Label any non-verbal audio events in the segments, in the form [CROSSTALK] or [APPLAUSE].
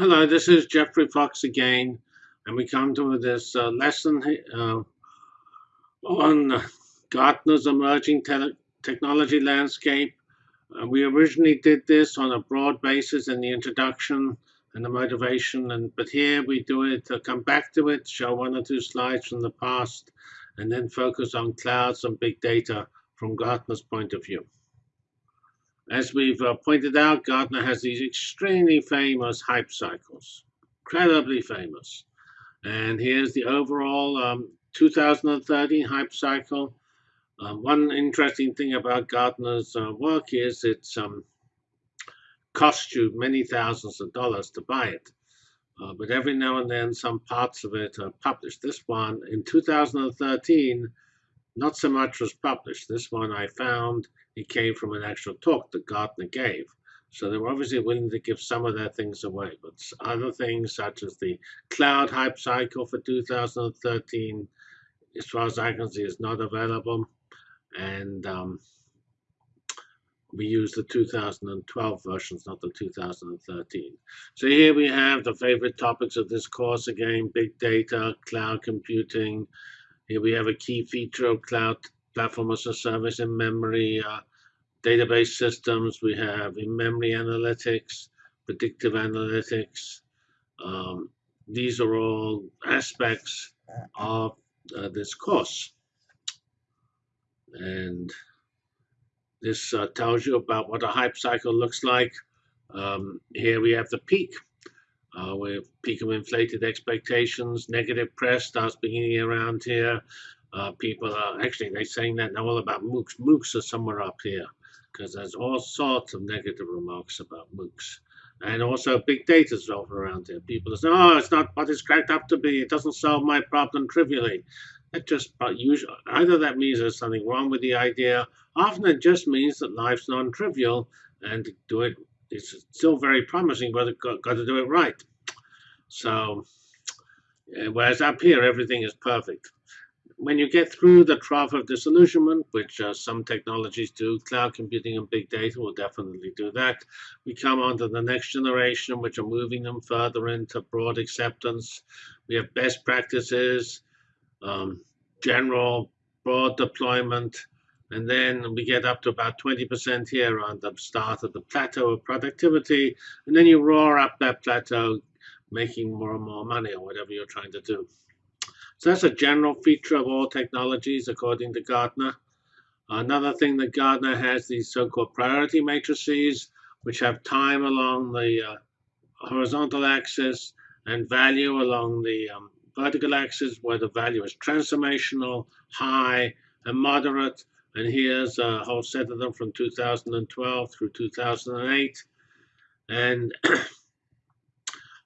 Hello, this is Geoffrey Fox again, and we come to this uh, lesson uh, on Gartner's emerging te technology landscape. Uh, we originally did this on a broad basis in the introduction and the motivation, and but here we do it to come back to it, show one or two slides from the past, and then focus on clouds and big data from Gartner's point of view. As we've uh, pointed out, Gartner has these extremely famous hype cycles, incredibly famous. And here's the overall um, 2013 hype cycle. Um, one interesting thing about Gartner's uh, work is it's um, cost you many thousands of dollars to buy it. Uh, but every now and then, some parts of it are published. This one in 2013, not so much was published. This one I found it came from an actual talk that Gartner gave. So they were obviously willing to give some of their things away, but other things such as the cloud hype cycle for 2013, as far as I can see, is not available. And um, we use the 2012 versions, not the 2013. So here we have the favorite topics of this course again, big data, cloud computing. Here we have a key feature of cloud platform as a service in memory uh, database systems. We have in-memory analytics, predictive analytics. Um, these are all aspects of uh, this course. And this uh, tells you about what a hype cycle looks like. Um, here we have the peak. Uh, with peak of inflated expectations, negative press starts beginning around here. Uh, people are actually they're saying that now all about MOOCs. MOOCs are somewhere up here because there's all sorts of negative remarks about MOOCs. And also big data is over around here. People say, oh, it's not what it's cracked up to be. It doesn't solve my problem trivially. That just but usually either that means there's something wrong with the idea. Often it just means that life's non-trivial, and do it is still very promising, but got, got to do it right. So, whereas up here everything is perfect when you get through the trough of disillusionment, which uh, some technologies do, cloud computing and big data will definitely do that. We come on to the next generation, which are moving them further into broad acceptance. We have best practices, um, general broad deployment, and then we get up to about 20% here on the start of the plateau of productivity, and then you roar up that plateau, making more and more money or whatever you're trying to do. So that's a general feature of all technologies, according to Gartner. Another thing that Gartner has these so-called priority matrices, which have time along the uh, horizontal axis and value along the um, vertical axis, where the value is transformational, high, and moderate. And here's a whole set of them from 2012 through 2008. And [CLEARS THROAT]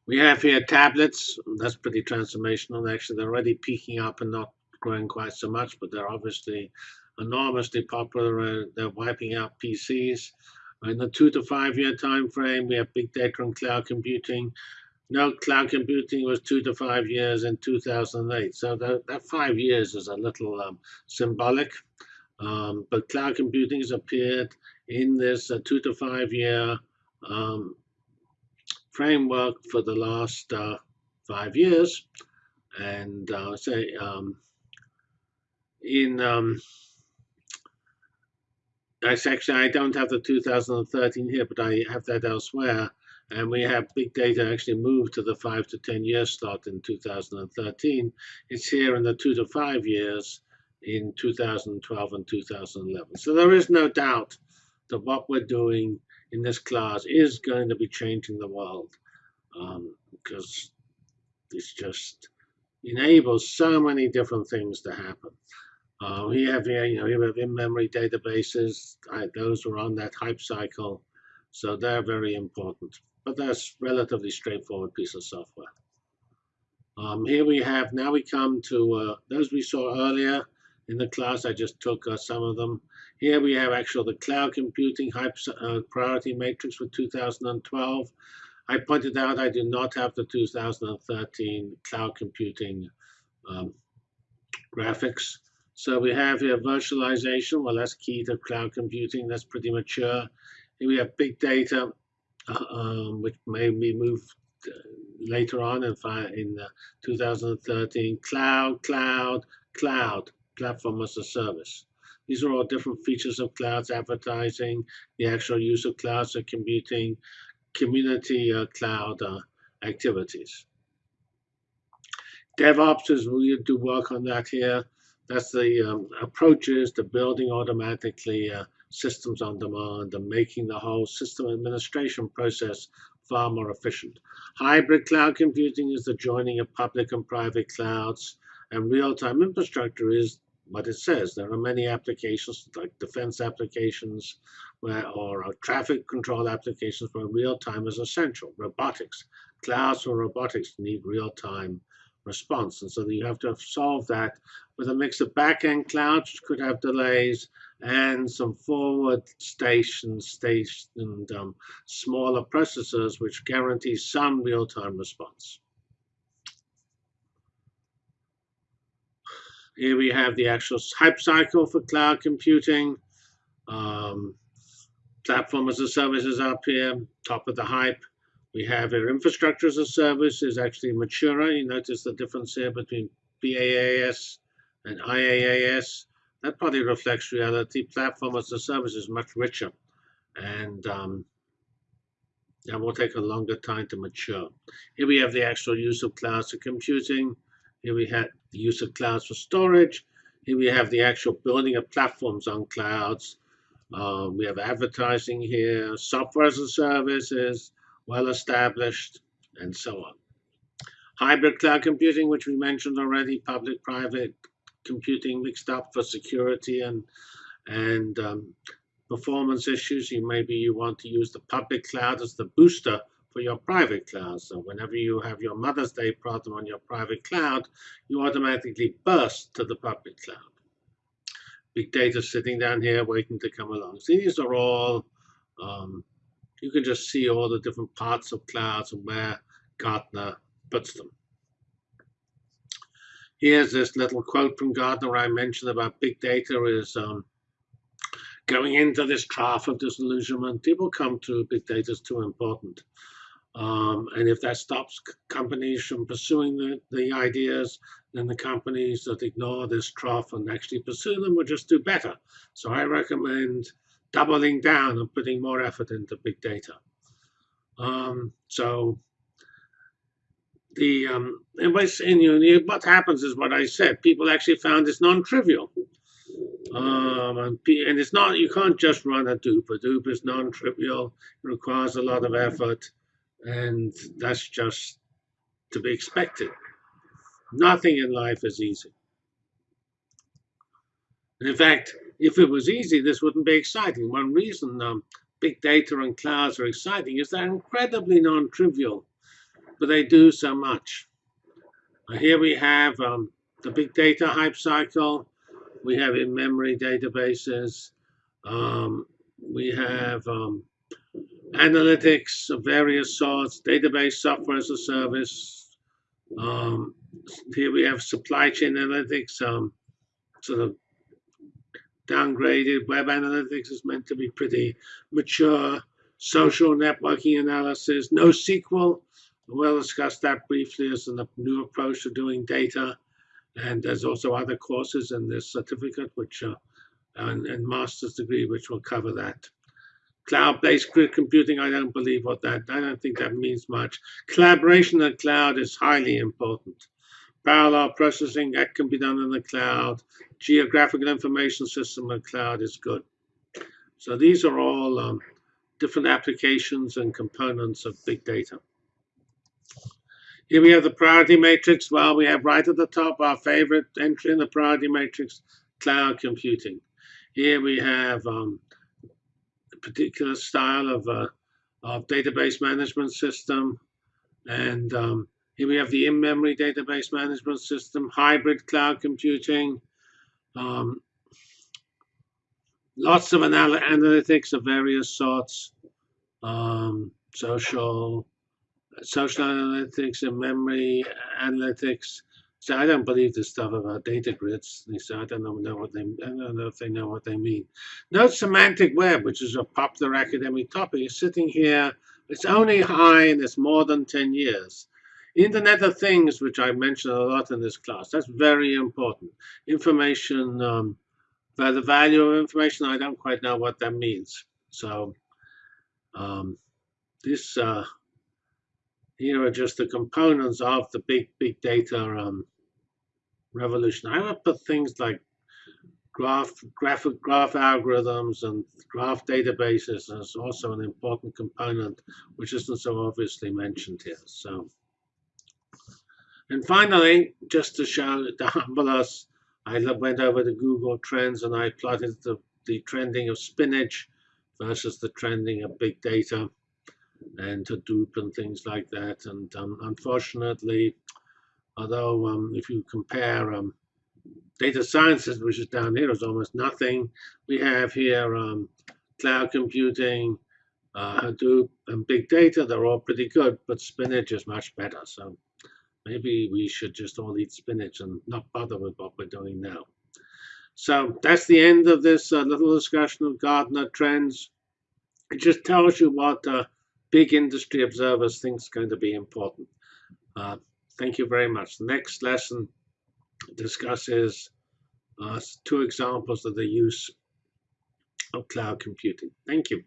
We have here tablets. That's pretty transformational. Actually, they're already peaking up and not growing quite so much, but they're obviously enormously popular. They're wiping out PCs. In the two to five year time frame, we have big data and cloud computing. No, cloud computing was two to five years in 2008. So that, that five years is a little um, symbolic. Um, but cloud computing has appeared in this uh, two to five year um, framework for the last uh, five years. And uh, say um, in um, actually I don't have the 2013 here, but I have that elsewhere. And we have big data actually moved to the five to 10 year slot in 2013. It's here in the two to five years in 2012 and 2011. So there is no doubt that what we're doing in this class is going to be changing the world um, because this just enables so many different things to happen. Uh, we have you know, we have in-memory databases. I, those were on that hype cycle, so they're very important. But that's relatively straightforward piece of software. Um, here we have, now we come to uh, those we saw earlier in the class. I just took uh, some of them. Here we have actually the cloud computing hype, uh, priority matrix for 2012. I pointed out I do not have the 2013 cloud computing um, graphics. So we have here virtualization. Well, that's key to cloud computing. That's pretty mature. Here we have big data, uh, um, which may be moved later on in, in uh, 2013, cloud, cloud, cloud, platform as a service. These are all different features of clouds, advertising, the actual use of clouds for computing, community uh, cloud uh, activities. DevOps is we do work on that here. That's the um, approaches to building automatically uh, systems on demand and making the whole system administration process far more efficient. Hybrid cloud computing is the joining of public and private clouds, and real-time infrastructure is what it says. There are many applications like defense applications where, or traffic control applications where real-time is essential. Robotics, clouds for robotics need real-time response. And so you have to solve that with a mix of back-end clouds, which could have delays, and some forward station, stationed um, smaller processors, which guarantee some real-time response. Here we have the actual hype cycle for cloud computing. Um, platform as a service is up here, top of the hype. We have our infrastructure as a service is actually maturer. You notice the difference here between PaaS and IaaS. That probably reflects reality. Platform as a service is much richer. And um, that will take a longer time to mature. Here we have the actual use of clouds for computing. Here we have the use of clouds for storage. Here we have the actual building of platforms on clouds. Uh, we have advertising here, software as a service is well established, and so on. Hybrid cloud computing, which we mentioned already, public-private computing mixed up for security and and um, performance issues. You maybe you want to use the public cloud as the booster for your private cloud. So whenever you have your Mother's Day problem on your private cloud, you automatically burst to the public cloud. Big data sitting down here waiting to come along. So these are all, um, you can just see all the different parts of clouds and where Gartner puts them. Here's this little quote from Gartner I mentioned about big data is um, going into this trough of disillusionment. People come to big data is too important. Um, and if that stops companies from pursuing the, the ideas, then the companies that ignore this trough and actually pursue them will just do better. So I recommend doubling down and putting more effort into big data. Um, so the um, you what happens is what I said. People actually found it's non-trivial. Um, and, and it's not you can't just run Hadoop. A dupe is non-trivial. It requires a lot of effort and that's just to be expected. Nothing in life is easy. And in fact, if it was easy, this wouldn't be exciting. One reason um, big data and clouds are exciting is they're incredibly non-trivial, but they do so much. Here we have um, the big data hype cycle. We have in-memory databases. Um, we have um, analytics of various sorts, database software as a service. Um, here we have supply chain analytics, um, sort of downgraded. Web analytics is meant to be pretty mature. Social networking analysis, NoSQL. We'll discuss that briefly as a new approach to doing data. And there's also other courses in this certificate, which uh, and, and master's degree, which will cover that. Cloud-based grid computing, I don't believe what that, I don't think that means much. Collaboration in the cloud is highly important. Parallel processing, that can be done in the cloud. Geographical information system in the cloud is good. So these are all um, different applications and components of big data. Here we have the priority matrix. Well, we have right at the top our favorite entry in the priority matrix, cloud computing. Here we have um, particular style of, uh, of database management system. And um, here we have the in-memory database management system, hybrid cloud computing, um, lots of anal analytics of various sorts, um, social, social analytics and memory analytics, I don't believe this stuff about data grids. They say I don't know what they I don't know if they know what they mean. Note semantic web, which is a popular academic topic, is sitting here It's only high and it's more than 10 years. Internet of Things, which I mentioned a lot in this class, that's very important. Information, um, the value of information, I don't quite know what that means. So um, this uh, here are just the components of the big big data um, revolution. I would put things like graph graphic graph algorithms and graph databases as also an important component, which isn't so obviously mentioned here. So, and finally, just to show to humble us, I went over to Google Trends and I plotted the, the trending of spinach versus the trending of big data and Hadoop and things like that. And um, unfortunately, although um, if you compare um, data sciences, which is down here, is almost nothing. We have here um, cloud computing, uh, Hadoop, and big data. They're all pretty good, but spinach is much better. So maybe we should just all eat spinach and not bother with what we're doing now. So that's the end of this uh, little discussion of Gartner trends. It just tells you what uh, big industry observers think is going to be important. Uh, thank you very much. The next lesson discusses uh, two examples of the use of cloud computing. Thank you.